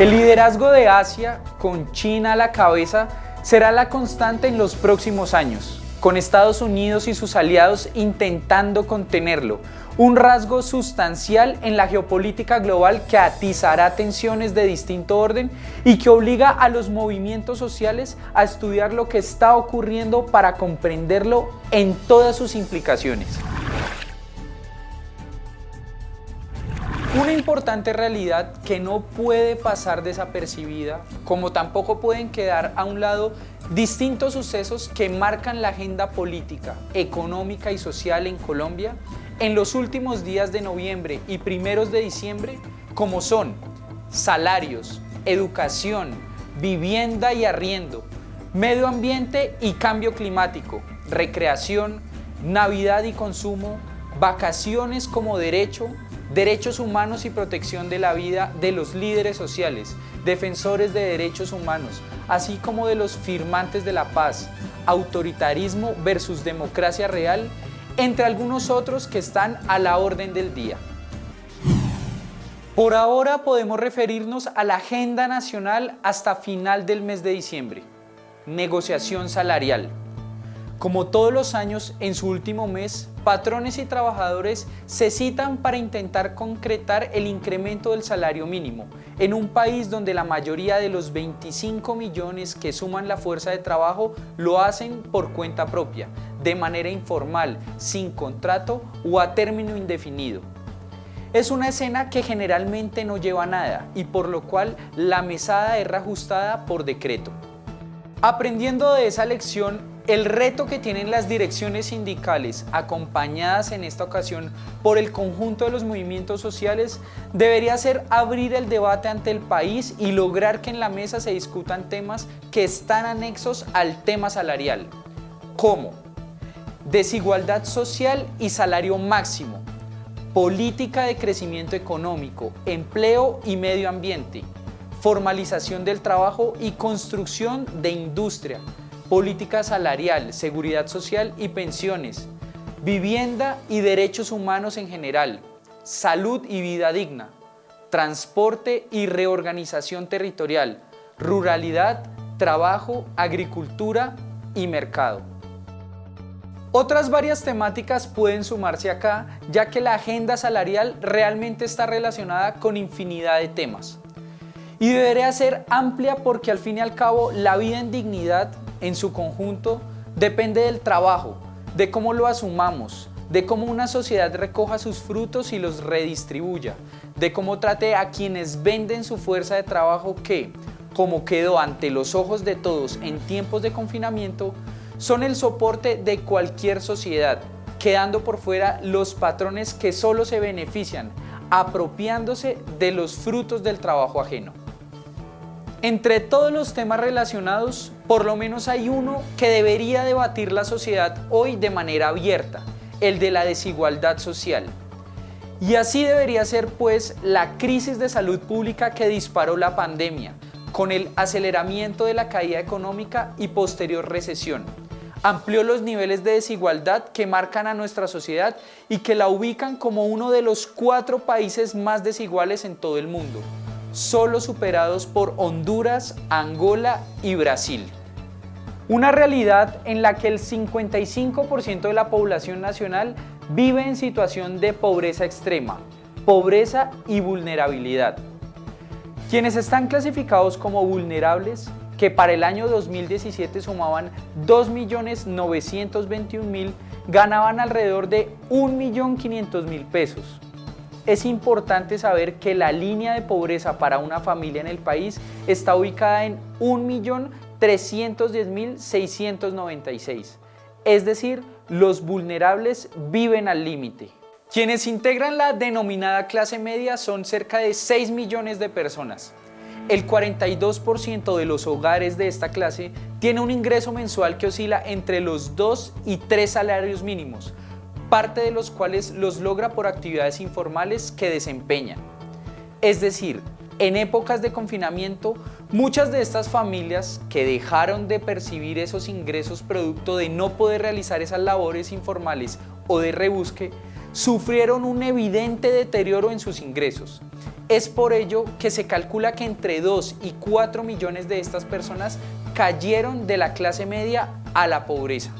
El liderazgo de Asia, con China a la cabeza, será la constante en los próximos años, con Estados Unidos y sus aliados intentando contenerlo, un rasgo sustancial en la geopolítica global que atizará tensiones de distinto orden y que obliga a los movimientos sociales a estudiar lo que está ocurriendo para comprenderlo en todas sus implicaciones. Una importante realidad que no puede pasar desapercibida, como tampoco pueden quedar a un lado distintos sucesos que marcan la agenda política, económica y social en Colombia en los últimos días de noviembre y primeros de diciembre, como son salarios, educación, vivienda y arriendo, medio ambiente y cambio climático, recreación, Navidad y consumo, vacaciones como derecho, derechos humanos y protección de la vida de los líderes sociales, defensores de derechos humanos, así como de los firmantes de la paz, autoritarismo versus democracia real entre algunos otros que están a la orden del día. Por ahora podemos referirnos a la agenda nacional hasta final del mes de diciembre. Negociación salarial. Como todos los años, en su último mes, patrones y trabajadores se citan para intentar concretar el incremento del salario mínimo en un país donde la mayoría de los 25 millones que suman la fuerza de trabajo lo hacen por cuenta propia, de manera informal, sin contrato o a término indefinido. Es una escena que generalmente no lleva nada y por lo cual la mesada es reajustada por decreto. Aprendiendo de esa lección, el reto que tienen las direcciones sindicales, acompañadas en esta ocasión por el conjunto de los movimientos sociales, debería ser abrir el debate ante el país y lograr que en la mesa se discutan temas que están anexos al tema salarial, como desigualdad social y salario máximo, política de crecimiento económico, empleo y medio ambiente, formalización del trabajo y construcción de industria, política salarial, seguridad social y pensiones, vivienda y derechos humanos en general, salud y vida digna, transporte y reorganización territorial, ruralidad, trabajo, agricultura y mercado. Otras varias temáticas pueden sumarse acá, ya que la agenda salarial realmente está relacionada con infinidad de temas. Y debería ser amplia porque al fin y al cabo la vida en dignidad en su conjunto depende del trabajo, de cómo lo asumamos, de cómo una sociedad recoja sus frutos y los redistribuya, de cómo trate a quienes venden su fuerza de trabajo que, como quedó ante los ojos de todos en tiempos de confinamiento, son el soporte de cualquier sociedad, quedando por fuera los patrones que solo se benefician, apropiándose de los frutos del trabajo ajeno. Entre todos los temas relacionados, por lo menos hay uno que debería debatir la sociedad hoy de manera abierta, el de la desigualdad social. Y así debería ser pues la crisis de salud pública que disparó la pandemia, con el aceleramiento de la caída económica y posterior recesión. Amplió los niveles de desigualdad que marcan a nuestra sociedad y que la ubican como uno de los cuatro países más desiguales en todo el mundo solo superados por Honduras, Angola y Brasil. Una realidad en la que el 55% de la población nacional vive en situación de pobreza extrema, pobreza y vulnerabilidad. Quienes están clasificados como vulnerables, que para el año 2017 sumaban 2.921.000, ganaban alrededor de 1.500.000 pesos es importante saber que la línea de pobreza para una familia en el país está ubicada en 1.310.696. Es decir, los vulnerables viven al límite. Quienes integran la denominada clase media son cerca de 6 millones de personas. El 42% de los hogares de esta clase tiene un ingreso mensual que oscila entre los 2 y 3 salarios mínimos, parte de los cuales los logra por actividades informales que desempeñan. Es decir, en épocas de confinamiento, muchas de estas familias que dejaron de percibir esos ingresos producto de no poder realizar esas labores informales o de rebusque, sufrieron un evidente deterioro en sus ingresos. Es por ello que se calcula que entre 2 y 4 millones de estas personas cayeron de la clase media a la pobreza.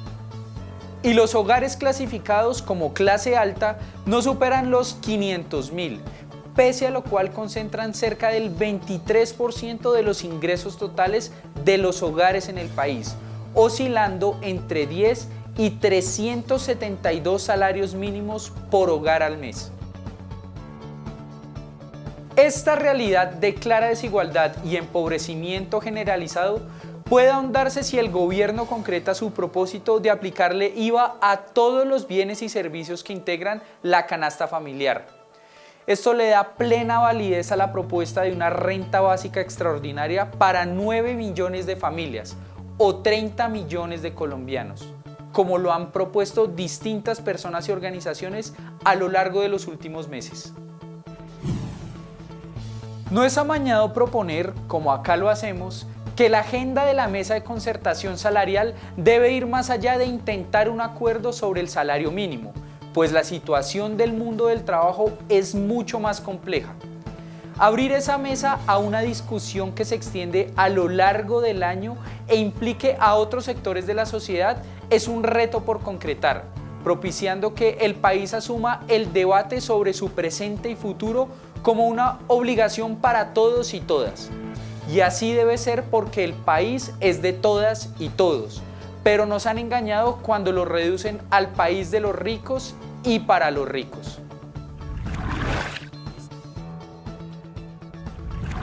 Y los hogares clasificados como clase alta no superan los 500 mil, pese a lo cual concentran cerca del 23% de los ingresos totales de los hogares en el país, oscilando entre 10 y 372 salarios mínimos por hogar al mes. Esta realidad de clara desigualdad y empobrecimiento generalizado puede ahondarse si el gobierno concreta su propósito de aplicarle IVA a todos los bienes y servicios que integran la canasta familiar. Esto le da plena validez a la propuesta de una renta básica extraordinaria para 9 millones de familias o 30 millones de colombianos, como lo han propuesto distintas personas y organizaciones a lo largo de los últimos meses. No es amañado proponer, como acá lo hacemos, que la agenda de la mesa de concertación salarial debe ir más allá de intentar un acuerdo sobre el salario mínimo, pues la situación del mundo del trabajo es mucho más compleja. Abrir esa mesa a una discusión que se extiende a lo largo del año e implique a otros sectores de la sociedad es un reto por concretar, propiciando que el país asuma el debate sobre su presente y futuro como una obligación para todos y todas. Y así debe ser porque el país es de todas y todos. Pero nos han engañado cuando lo reducen al país de los ricos y para los ricos.